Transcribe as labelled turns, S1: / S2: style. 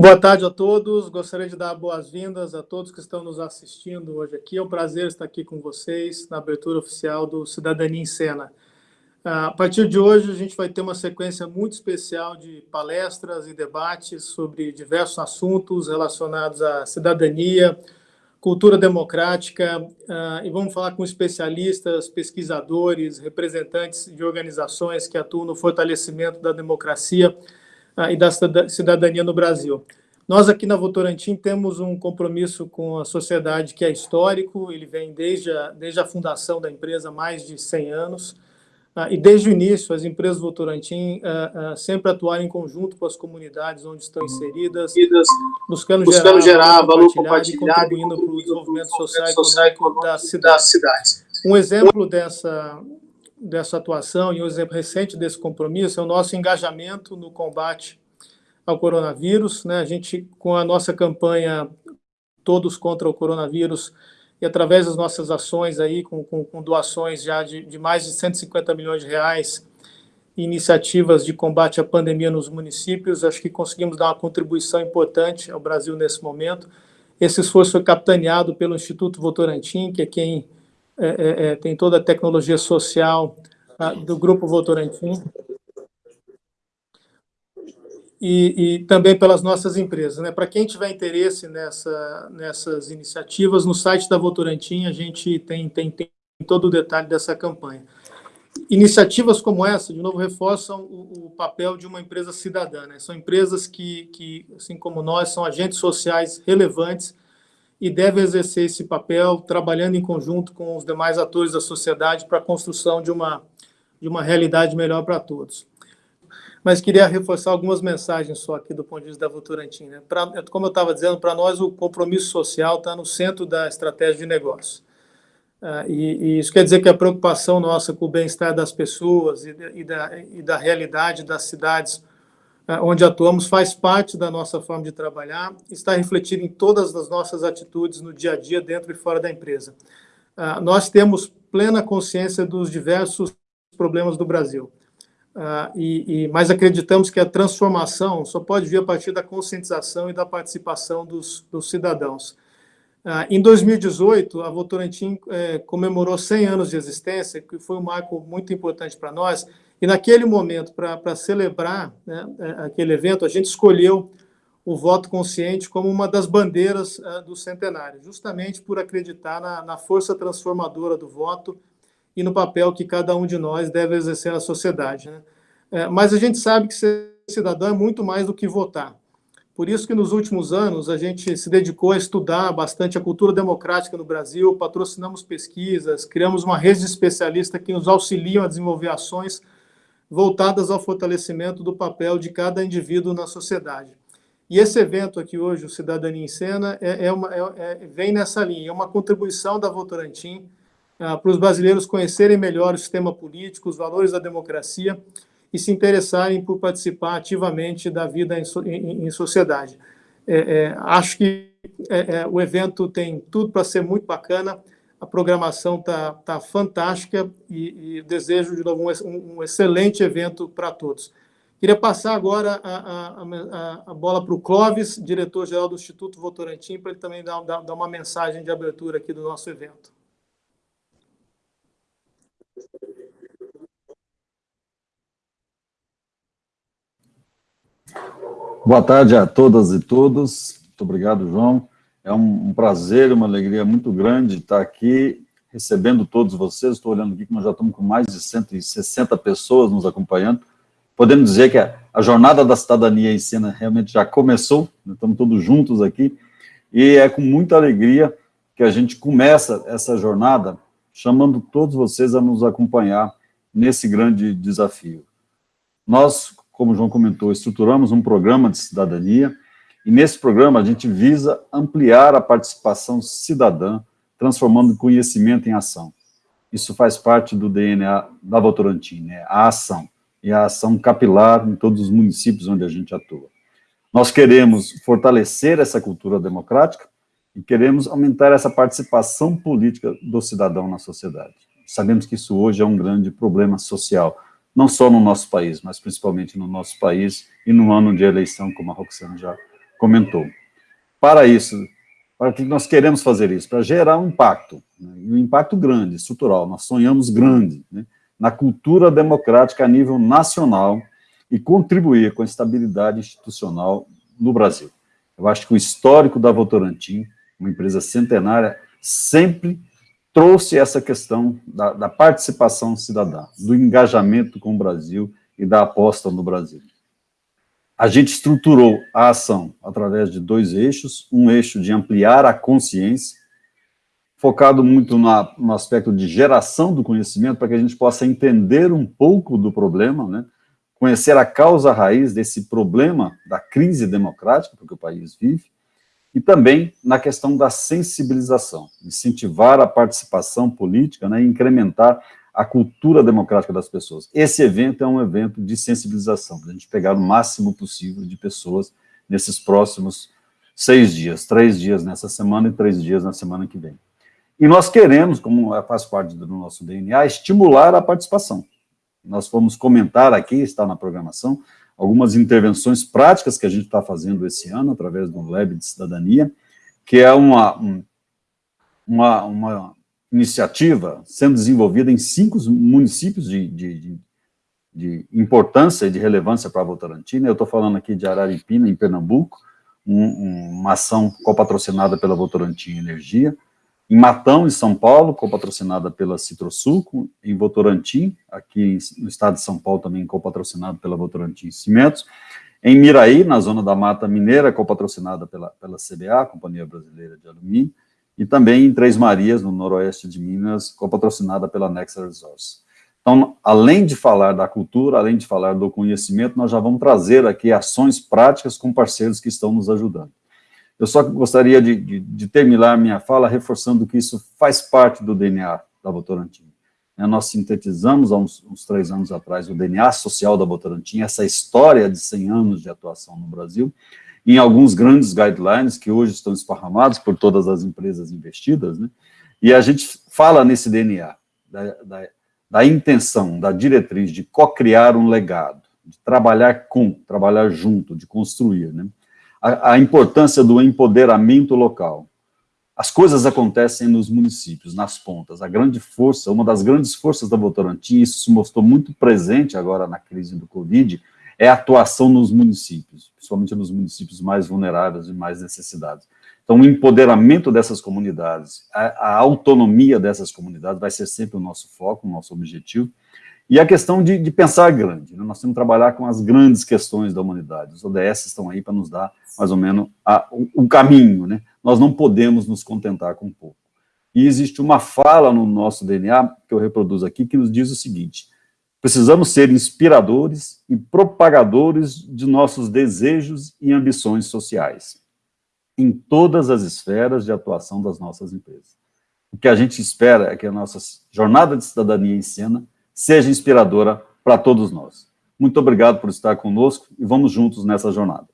S1: Boa tarde a todos. Gostaria de dar boas-vindas a todos que estão nos assistindo hoje aqui. É um prazer estar aqui com vocês na abertura oficial do Cidadania em Cena. A partir de hoje, a gente vai ter uma sequência muito especial de palestras e debates sobre diversos assuntos relacionados à cidadania, cultura democrática, e vamos falar com especialistas, pesquisadores, representantes de organizações que atuam no fortalecimento da democracia e da cidadania no Brasil. Nós aqui na Votorantim temos um compromisso com a sociedade que é histórico, ele vem desde a, desde a fundação da empresa há mais de 100 anos, ah, e desde o início, as empresas Votorantim ah, ah, sempre atuaram em conjunto com as comunidades onde estão inseridas, buscando, buscando gerar, gerar valor compartilhado e contribuindo para o desenvolvimento social e econômico das cidades. Um exemplo dessa, dessa atuação e um exemplo recente desse compromisso é o nosso engajamento no combate ao coronavírus. Né? A gente, com a nossa campanha Todos contra o Coronavírus, e através das nossas ações aí, com, com, com doações já de, de, mais de 150 milhões de reais, iniciativas de combate à pandemia nos municípios, acho que conseguimos dar uma contribuição importante ao Brasil nesse momento. Esse esforço foi capitaneado pelo Instituto Votorantim, que é quem é, é, é tem toda a tecnologia social a, do Grupo Votorantim e, e, também pelas nossas empresas. Né? Para quem tiver interesse nessa, nessas iniciativas, no site da Votorantim a gente tem, tem, tem todo o detalhe dessa campanha. Iniciativas como essa, de novo, reforçam o, o papel de uma empresa cidadã. Né? São empresas que, que, assim como nós, são agentes sociais relevantes e devem exercer esse papel trabalhando em conjunto com os demais atores da sociedade para a construção de uma, de uma realidade melhor para todos mas queria reforçar algumas mensagens só aqui do ponto de vista da Votorantim. Né? Pra, como eu estava dizendo, para nós o compromisso social está no centro da estratégia de negócio. Uh, e, e, isso quer dizer que a preocupação nossa com o bem-estar das pessoas e, e, da, e, da, realidade das cidades onde atuamos faz parte da nossa forma de trabalhar, está refletido em todas as nossas atitudes no dia a dia, dentro e fora da empresa. Uh, nós temos plena consciência dos diversos problemas do Brasil. Uh, e, mas acreditamos que a transformação só pode vir a partir da conscientização e da participação dos, dos cidadãos. Uh, em 2018, a Votorantim eh, comemorou 100 anos de existência, que foi um marco muito importante para nós, e naquele momento, para celebrar né, eh, aquele evento, a gente escolheu o voto consciente como uma das bandeiras uh, do centenário, justamente por acreditar na, na força transformadora do voto e no papel que cada um de nós deve exercer na sociedade. Né? É, mas a gente sabe que ser cidadão é muito mais do que votar. Por isso que nos últimos anos a gente se dedicou a estudar bastante a cultura democrática no Brasil, patrocinamos pesquisas, criamos uma rede de especialistas que nos auxiliam a desenvolver ações voltadas ao fortalecimento do papel de cada indivíduo na sociedade. E esse evento aqui hoje, o Cidadania em Cena, é, é uma, é, é vem nessa linha, é uma contribuição da Votorantim ah, para os brasileiros conhecerem melhor o sistema político, os valores da democracia e se interessarem por participar ativamente da vida em, em, em sociedade. É, é, acho que o evento tem tudo para ser muito bacana, a programação está tá fantástica e, e, desejo, de novo, um, um excelente evento para todos. Queria passar agora a, a, a bola para o Clóvis, diretor-geral do Instituto Votorantim, para ele também dar, dar, dar uma mensagem de abertura aqui do nosso evento.
S2: Boa tarde a todas e todos. Muito obrigado, João. É um, prazer, uma alegria muito grande estar aqui recebendo todos vocês. Estou olhando aqui que nós já estamos com mais de 160 pessoas nos acompanhando. Podemos dizer que a, a jornada da cidadania em cena realmente já começou, estamos todos juntos aqui, e é com muita alegria que a gente começa essa jornada chamando todos vocês a nos acompanhar nesse grande desafio. Nós, como o João comentou, estruturamos um programa de cidadania, e nesse programa a gente visa ampliar a participação cidadã, transformando conhecimento em ação. Isso faz parte do DNA da Votorantim, né? a ação, e a ação capilar em todos os municípios onde a gente atua. Nós queremos fortalecer essa cultura democrática e queremos aumentar essa participação política do cidadão na sociedade. Sabemos que isso hoje é um grande problema social, não só no nosso país, mas principalmente no nosso país e no ano de eleição, como a Roxana já comentou. Para isso, para que nós queremos fazer isso? Para gerar um impacto, né? um impacto grande, estrutural, nós sonhamos grande, né? na cultura democrática a nível nacional e contribuir com a estabilidade institucional no Brasil. Eu acho que o histórico da Votorantim, uma empresa centenária, sempre trouxe essa questão da, da, participação cidadã, do engajamento com o Brasil e da aposta no Brasil. A gente estruturou a ação através de dois eixos, um eixo de ampliar a consciência, focado muito na, no aspecto de geração do conhecimento, para que a gente possa entender um pouco do problema, né? conhecer a causa raiz desse problema da crise democrática que o país vive, e também na questão da sensibilização, incentivar a participação política né, e incrementar a cultura democrática das pessoas. Esse evento é um evento de sensibilização, para a gente pegar o máximo possível de pessoas nesses próximos seis dias, três dias nessa semana e três dias na semana que vem. E nós queremos, como faz parte do nosso DNA, estimular a participação. Nós vamos comentar aqui, está na programação, algumas intervenções práticas que a gente está fazendo esse ano, através do Lab de Cidadania, que é uma, uma, uma iniciativa sendo desenvolvida em cinco municípios de, de, de, importância e de relevância para a Votorantina. Eu estou falando aqui de Araripina, em Pernambuco, um, uma ação copatrocinada pela Votorantim Energia, em Matão, em São Paulo, copatrocinada pela Citrosuco, em Votorantim, aqui no estado de São Paulo também copatrocinado pela Votorantim Cimentos, em Miraí, na zona da Mata Mineira, copatrocinada pela, pela CBA, Companhia Brasileira de Alumínio, e também em Três Marias, no noroeste de Minas, copatrocinada pela Nexa Resource. Então, além de falar da cultura, além de falar do conhecimento, nós já vamos trazer aqui ações práticas com parceiros que estão nos ajudando. Eu só gostaria de, de, de, terminar minha fala reforçando que isso faz parte do DNA da Votorantim. Né, nós sintetizamos há uns, uns, três anos atrás o DNA social da Votorantim, essa história de 100 anos de atuação no Brasil, em alguns grandes guidelines que hoje estão esparramados por todas as empresas investidas, né? e a gente fala nesse DNA, da, da, da intenção, da diretriz de co-criar um legado, de trabalhar com, trabalhar junto, de construir, né? a, a importância do empoderamento local. As coisas acontecem nos municípios, nas pontas. A grande força, uma das grandes forças da Votorantim, isso se mostrou muito presente agora na crise do Covid, é a atuação nos municípios, principalmente nos municípios mais vulneráveis e mais necessitados. Então, o empoderamento dessas comunidades, a, a, autonomia dessas comunidades vai ser sempre o nosso foco, o nosso objetivo, e a questão de, de pensar grande. Né? Nós temos que trabalhar com as grandes questões da humanidade. Os ODS estão aí para nos dar, mais ou menos, a, o, o, caminho. Né? Nós não podemos nos contentar com pouco. E existe uma fala no nosso DNA, que eu reproduzo aqui, que nos diz o seguinte, precisamos ser inspiradores e propagadores de nossos desejos e ambições sociais, em todas as esferas de atuação das nossas empresas. O que a gente espera é que a nossa jornada de cidadania em cena seja inspiradora para todos nós. Muito obrigado por estar conosco e vamos juntos nessa jornada.